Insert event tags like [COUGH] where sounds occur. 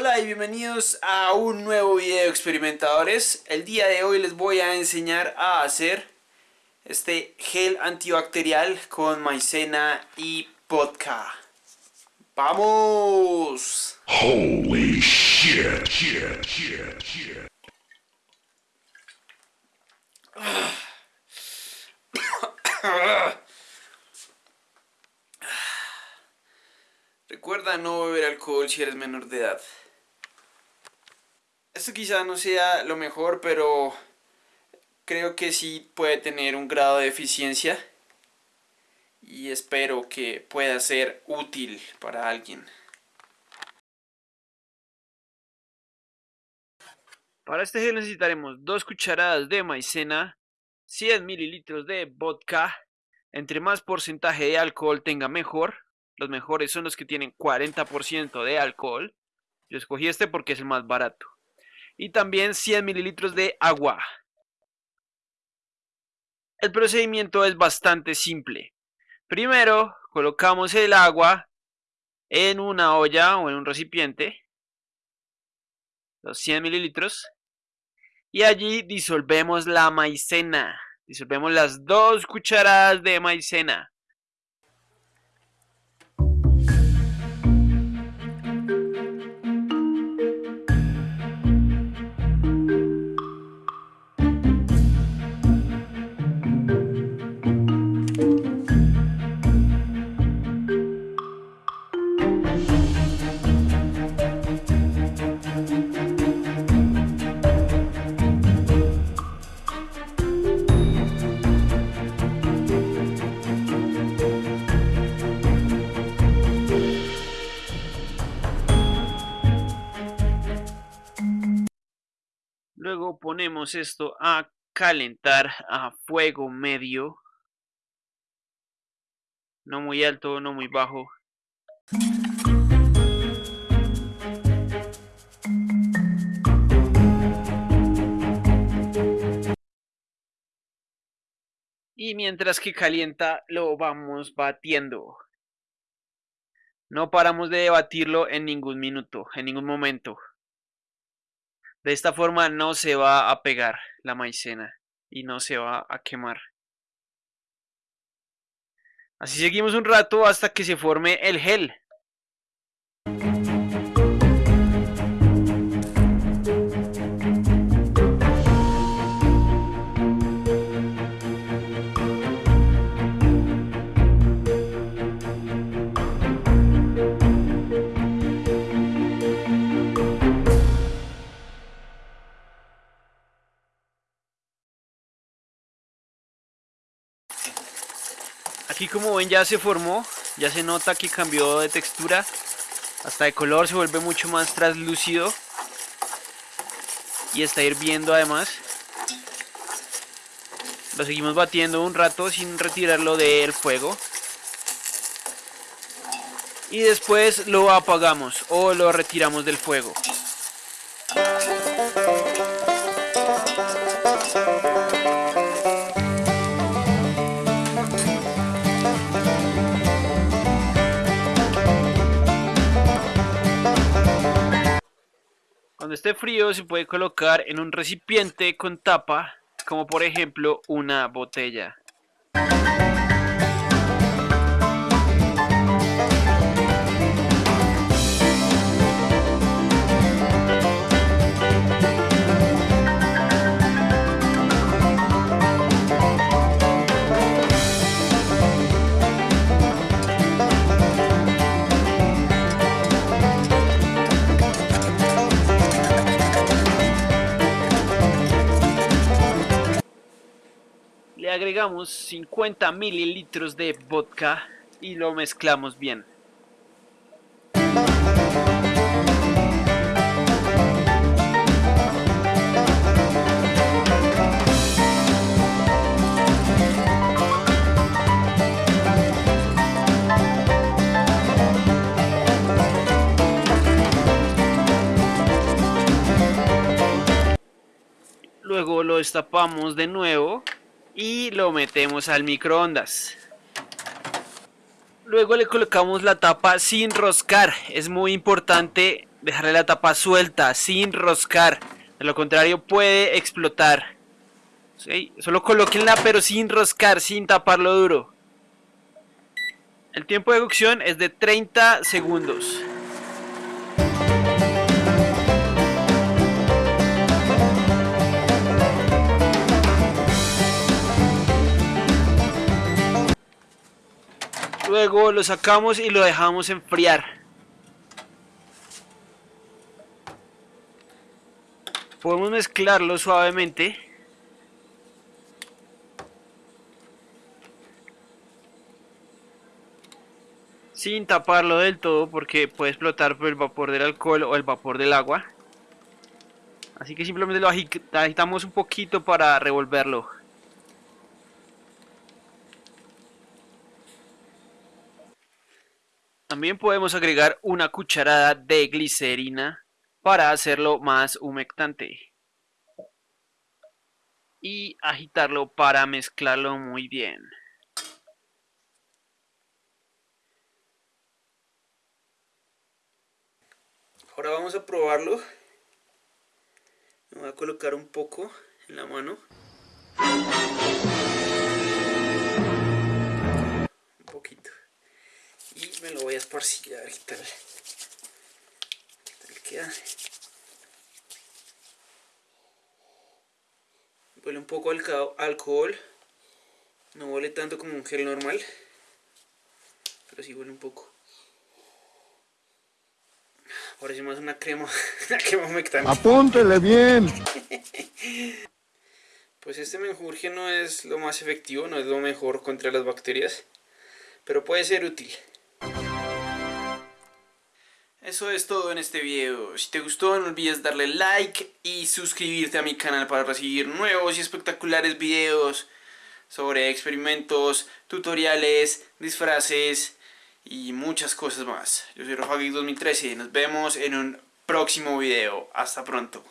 Hola y bienvenidos a un nuevo video experimentadores. El día de hoy les voy a enseñar a hacer este gel antibacterial con maicena y vodka. ¡Vamos! Holy shit, shit, shit, shit. [COUGHS] Recuerda no beber alcohol si eres menor de edad. Esto quizá no sea lo mejor, pero creo que sí puede tener un grado de eficiencia y espero que pueda ser útil para alguien. Para este gel necesitaremos 2 cucharadas de maicena, 100 mililitros de vodka, entre más porcentaje de alcohol tenga mejor, los mejores son los que tienen 40% de alcohol, yo escogí este porque es el más barato, y también 100 mililitros de agua. El procedimiento es bastante simple. Primero colocamos el agua en una olla o en un recipiente, los 100 mililitros, y allí disolvemos la maicena. Disolvemos las dos cucharadas de maicena. Luego ponemos esto a calentar a fuego medio. No muy alto, no muy bajo. Y mientras que calienta lo vamos batiendo. No paramos de batirlo en ningún minuto, en ningún momento. De esta forma no se va a pegar la maicena y no se va a quemar. Así seguimos un rato hasta que se forme el gel. Aquí como ven ya se formó, ya se nota que cambió de textura, hasta de color se vuelve mucho más translúcido y está hirviendo además. Lo seguimos batiendo un rato sin retirarlo del fuego. Y después lo apagamos o lo retiramos del fuego. Cuando esté frío se puede colocar en un recipiente con tapa, como por ejemplo una botella. Le agregamos 50 mililitros de vodka y lo mezclamos bien. Luego lo destapamos de nuevo y lo metemos al microondas. Luego le colocamos la tapa sin roscar. Es muy importante dejarle la tapa suelta, sin roscar. De lo contrario puede explotar. Solo colóquenla pero sin roscar, sin taparlo duro. El tiempo de cocción es de 30 segundos. Luego lo sacamos y lo dejamos enfriar. Podemos mezclarlo suavemente. Sin taparlo del todo porque puede explotar por el vapor del alcohol o el vapor del agua. Así que simplemente lo agitamos un poquito para revolverlo. También podemos agregar una cucharada de glicerina para hacerlo más humectante. Y agitarlo para mezclarlo muy bien. Ahora vamos a probarlo. Me voy a colocar un poco en la mano. Me lo voy a esparcir a ver qué tal, queda. Huele un poco al alcohol, no huele tanto como un gel normal, pero sí huele un poco. Parece más una crema, [LAUGHS] una crema humectante. Apúntele bien. [LAUGHS] pues este menjurje no es lo más efectivo, no es lo mejor contra las bacterias, pero puede ser útil. Eso es todo en este video. Si te gustó no olvides darle like y suscribirte a mi canal para recibir nuevos y espectaculares videos sobre experimentos, tutoriales, disfraces y muchas cosas más. Yo soy Rafa 2013 nos vemos en un próximo video. Hasta pronto.